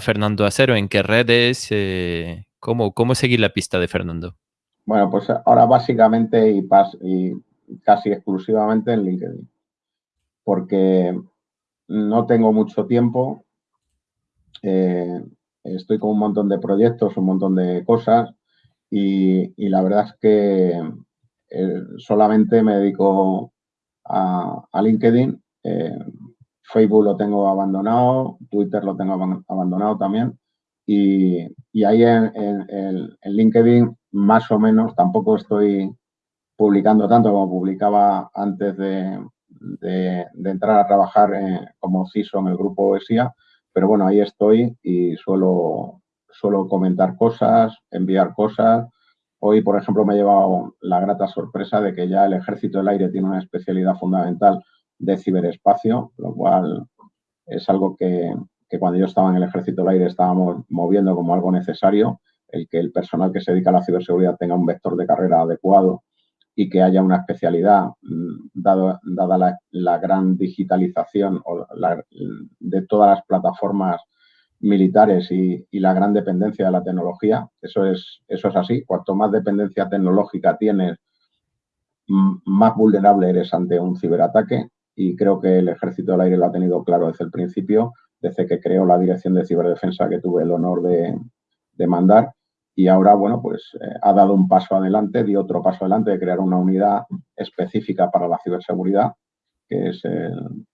Fernando Acero? ¿En qué redes? Eh, ¿cómo, ¿Cómo seguir la pista de Fernando? Bueno, pues ahora básicamente y, y casi exclusivamente en LinkedIn, porque no tengo mucho tiempo, eh, estoy con un montón de proyectos, un montón de cosas y, y la verdad es que eh, solamente me dedico a, LinkedIn. Eh, Facebook lo tengo abandonado, Twitter lo tengo abandonado también. Y, ahí en, LinkedIn, más o menos, tampoco estoy publicando tanto como publicaba antes de, entrar a trabajar como CISO en el grupo ESIA, pero bueno, ahí estoy y suelo, suelo comentar cosas, enviar cosas. Hoy, por ejemplo, me he llevado la grata sorpresa de que ya el Ejército del Aire tiene una especialidad fundamental de ciberespacio, lo cual es algo que, cuando yo estaba en el Ejército del Aire estábamos moviendo como algo necesario, el que el personal que se dedica a la ciberseguridad tenga un vector de carrera adecuado y que haya una especialidad, mm, dado, dada la, gran digitalización de todas las plataformas militares y, la gran dependencia de la tecnología. Eso es, eso es así. Cuanto más dependencia tecnológica tienes, más vulnerable eres ante un ciberataque y creo que el Ejército del Aire lo ha tenido claro desde el principio, desde que creó la Dirección de Ciberdefensa que tuve el honor de, mandar y ahora, bueno, pues eh, ha dado un paso adelante, dio otro paso adelante de crear una unidad específica para la ciberseguridad, que es el,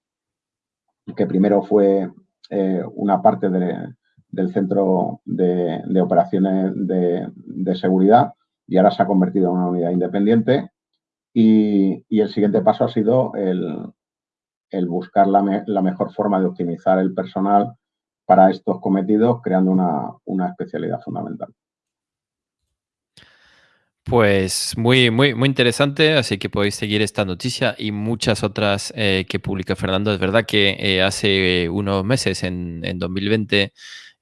que primero fue eh, una parte del centro de, operaciones de, seguridad y ahora se ha convertido en una unidad independiente. Y, el siguiente paso ha sido el, buscar la, mejor forma de optimizar el personal para estos cometidos, creando una especialidad fundamental. Pues muy, muy, muy interesante, así que podéis seguir esta noticia y muchas otras eh, que publica Fernando. Es verdad que eh, hace unos meses, en, en 2020,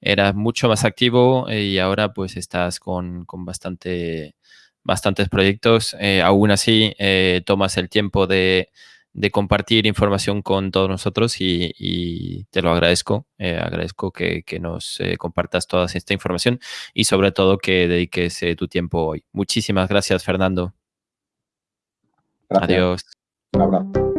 eras mucho más activo eh, y ahora pues estás con, con bastante, bastantes proyectos. aún así, tomas el tiempo de de compartir información con todos nosotros y, te lo agradezco. Eh, agradezco que, nos eh, compartas toda esta información y sobre todo que dediques eh, tu tiempo hoy. Muchísimas gracias, Fernando. Adiós. Un abrazo.